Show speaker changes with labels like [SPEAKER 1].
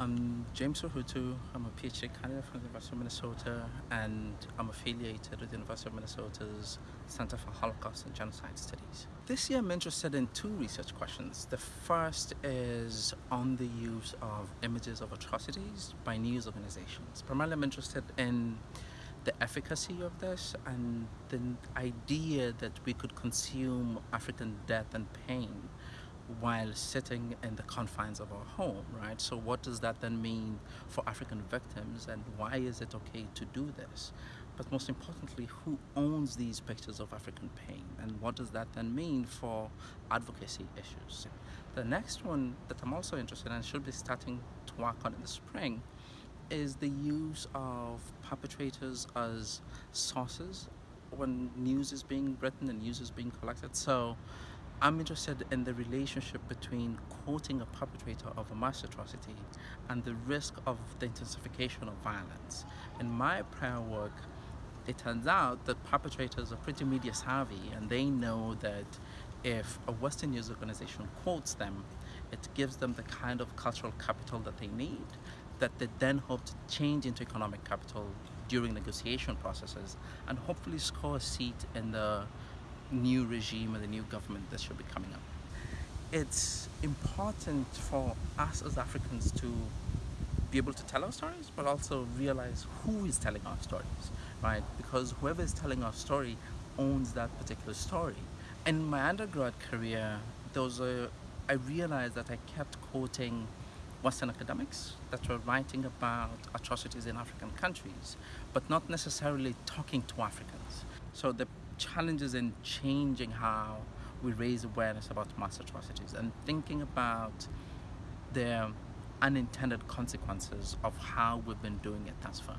[SPEAKER 1] I'm James Ohutu. I'm a PhD candidate from the University of Minnesota and I'm affiliated with the University of Minnesota's Center for Holocaust and Genocide Studies. This year I'm interested in two research questions. The first is on the use of images of atrocities by news organizations. Primarily I'm interested in the efficacy of this and the idea that we could consume African death and pain while sitting in the confines of our home, right? So what does that then mean for African victims and why is it okay to do this? But most importantly, who owns these pictures of African pain and what does that then mean for advocacy issues? The next one that I'm also interested in and should be starting to work on in the spring is the use of perpetrators as sources when news is being written and news is being collected. So I'm interested in the relationship between quoting a perpetrator of a mass atrocity and the risk of the intensification of violence. In my prior work, it turns out that perpetrators are pretty media savvy and they know that if a Western news organization quotes them, it gives them the kind of cultural capital that they need that they then hope to change into economic capital during negotiation processes and hopefully score a seat in the new regime and the new government that should be coming up. It's important for us as Africans to be able to tell our stories, but also realize who is telling our stories, right? Because whoever is telling our story owns that particular story. In my undergrad career, there was a, I realized that I kept quoting Western academics that were writing about atrocities in African countries, but not necessarily talking to Africans. So the challenges in changing how we raise awareness about mass atrocities and thinking about the unintended consequences of how we've been doing it thus far.